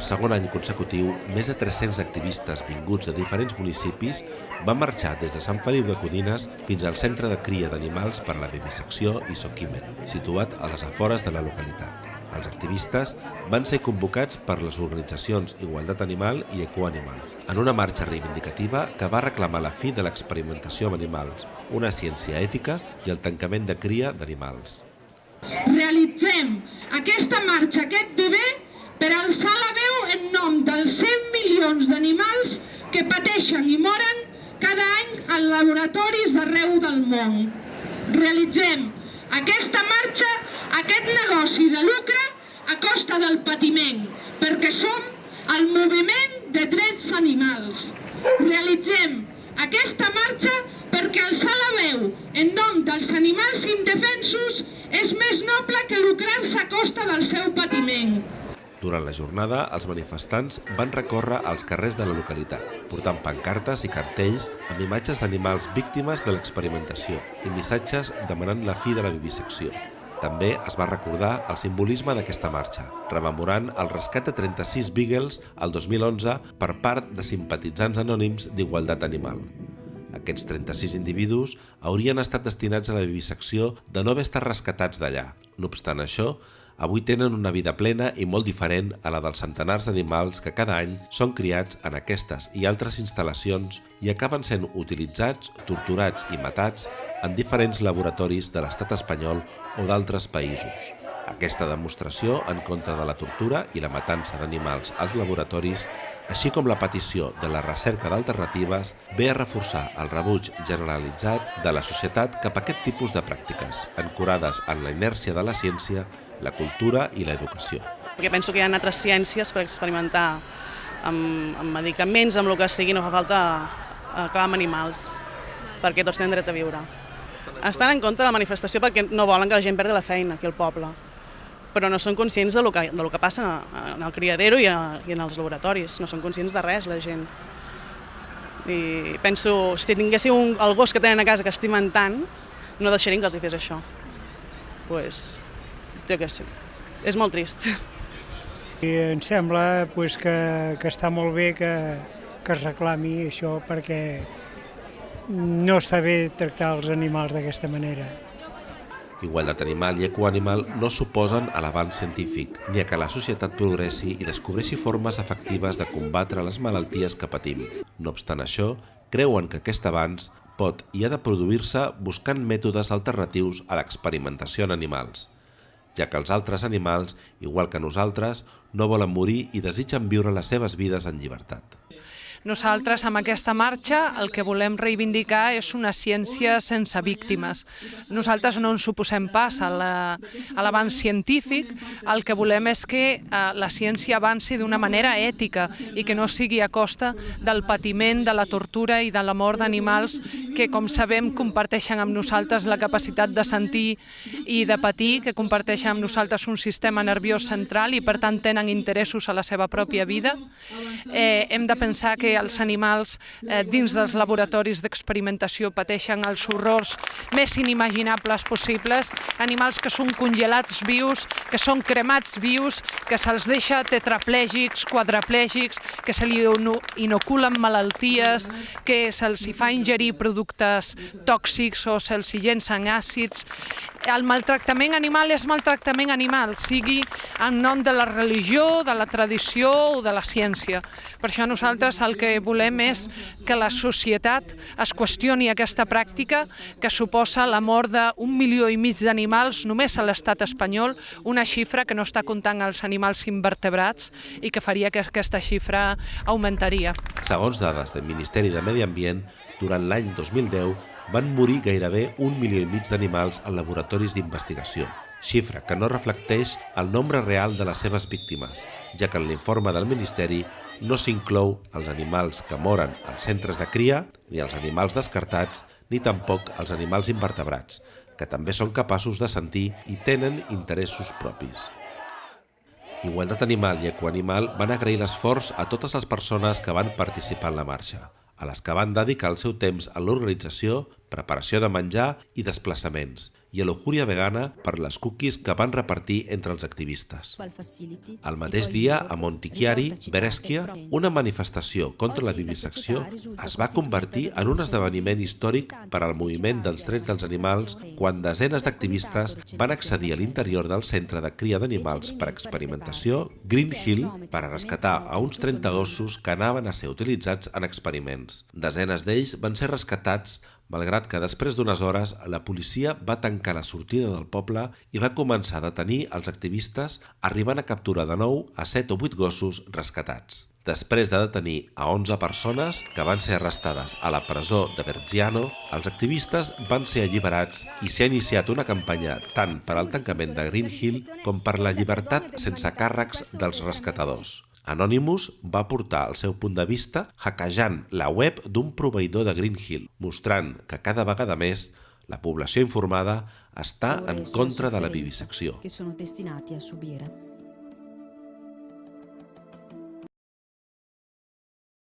Per segon any consecutiu, més de 300 activistes vinguts de diferents municipis van marxar des de Sant Feliu de Codines fins al centre de cria d'animals per a la vivisecció i Soquimen, situat a les afores de la localitat. Els activistes van ser convocats per les organitzacions Igualtat Animal i Ecoanimal en una marxa reivindicativa que va reclamar la fi de l'experimentació amb animals, una ciència ètica i el tancament de cria d'animals. Realitzem aquesta marxa, aquest bebè, per alçar la milions d'animals que pateixen i moren cada any en laboratoris d'arreu del món. Realitzem aquesta marxa, aquest negoci de lucre a costa del patiment, perquè som el moviment de drets animals. Realitzem aquesta marxa perquè alçar la veu en nom dels animals indefensos és més noble que lucrar-se a costa del seu patiment. Durant la jornada, els manifestants van recórrer als carrers de la localitat, portant pancartes i cartells amb imatges d'animals víctimes de l'experimentació i missatges demanant la fi de la vivisecció. També es va recordar el simbolisme d'aquesta marxa, rememorant el rescat de 36 Beagles el 2011 per part de simpatitzants anònims d'Igualtat Animal. Aquests 36 individus haurien estat destinats a la vivisecció de no haver estat rescatats d'allà. No obstant això, avui tenen una vida plena i molt diferent a la dels centenars d'animals que cada any són criats en aquestes i altres instal·lacions i acaben sent utilitzats, torturats i matats en diferents laboratoris de l'estat espanyol o d'altres països. Aquesta demostració en contra de la tortura i la matança d'animals als laboratoris, així com la petició de la recerca d'alternatives, ve a reforçar el rebuig generalitzat de la societat cap a aquest tipus de pràctiques, ancorades en la inèrcia de la ciència la cultura i l'educació. Perquè penso que hi ha altres ciències per experimentar amb, amb medicaments, amb el que sigui, no fa falta acabar amb animals, perquè tots tenen dret a viure. Estan en contra de la manifestació perquè no volen que la gent perdi la feina aquí al poble, però no són conscients de lo que, de que passa en el criadero i, a, i en els laboratoris, no són conscients de res la gent. I penso, si tinguéssiu un, el gos que tenen a casa que estimen tant, no deixarien que els hi fes això. Pues, jo què sé, és molt trist. I em sembla pues, que, que està molt bé que, que es reclami això perquè no està bé tractar els animals d'aquesta manera. Igualtat animal i ecoanimal no suposen a l'avanç científic, ni a que la societat progressi i descobreixi formes efectives de combatre les malalties que patim. No obstant això, creuen que aquest avanç pot i ha de produir-se buscant mètodes alternatius a l'experimentació en animals ja que els altres animals, igual que nosaltres, no volen morir i desitgen viure les seves vides en llibertat. Nosaltres, amb aquesta marxa, el que volem reivindicar és una ciència sense víctimes. Nosaltres no ens suposem pas a l'avanç científic, el que volem és que eh, la ciència avanci d'una manera ètica i que no sigui a costa del patiment, de la tortura i de la mort d'animals que, com sabem, comparteixen amb nosaltres la capacitat de sentir i de patir, que comparteixen amb nosaltres un sistema nerviós central i, per tant, tenen interessos a la seva pròpia vida. Eh, hem de pensar que els animals eh, dins dels laboratoris d'experimentació pateixen els horrors més inimaginables possibles, animals que són congelats vius, que són cremats vius, que se'ls deixa tetraplègics, quadraplègics, que se li inoculen malalties, que se'ls fa ingerir productes tòxics o se'ls llencen àcids. El maltractament animal és maltractament animal, sigui en nom de la religió, de la tradició o de la ciència. Per això nosaltres el que volem és que la societat es qüestioni aquesta pràctica que suposa la mort d'un milió i mig d'animals només a l'estat espanyol, una xifra que no està comptant els animals invertebrats i que faria que aquesta xifra augmentaria. Segons dades del Ministeri de Medi Ambient, durant l'any 2010 van morir gairebé un milió i mig d'animals en laboratoris d'investigació, xifra que no reflecteix el nombre real de les seves víctimes, ja que en l'informe del Ministeri no s'inclou els animals que moren als centres de cria, ni els animals descartats, ni tampoc els animals invertebrats, que també són capaços de sentir i tenen interessos propis. Igualtat Animal i Ecoanimal van agrair l'esforç a totes les persones que van participar en la marxa a les que van dedicar el seu temps a l'organització, preparació de menjar i desplaçaments, i a l'Ojúria Vegana per les cookies que van repartir entre els activistes. El mateix dia, a Montichiari, Brescia, una manifestació contra la vivisecció es va convertir en un esdeveniment històric per al moviment dels drets dels animals quan desenes d'activistes van accedir a l'interior del centre de cria d'animals per experimentació Green Hill per a rescatar a uns 30 gossos que anaven a ser utilitzats en experiments. Desenes d'ells van ser rescatats malgrat que després d'unes hores la policia va tancar la sortida del poble i va començar a detenir els activistes, arribant a capturar de nou a 7 o 8 gossos rescatats. Després de detenir a 11 persones que van ser arrestades a la presó de Vergiano, els activistes van ser alliberats i s'ha iniciat una campanya tant per al tancament de Green Hill com per la llibertat sense càrrecs dels rescatadors. Anonymous va portar el seu punt de vista hackejant la web d'un proveïdor de Green Hill, mostrant que cada vegada més la població informada està en contra de la vivisecció. Que sono destinati a subire.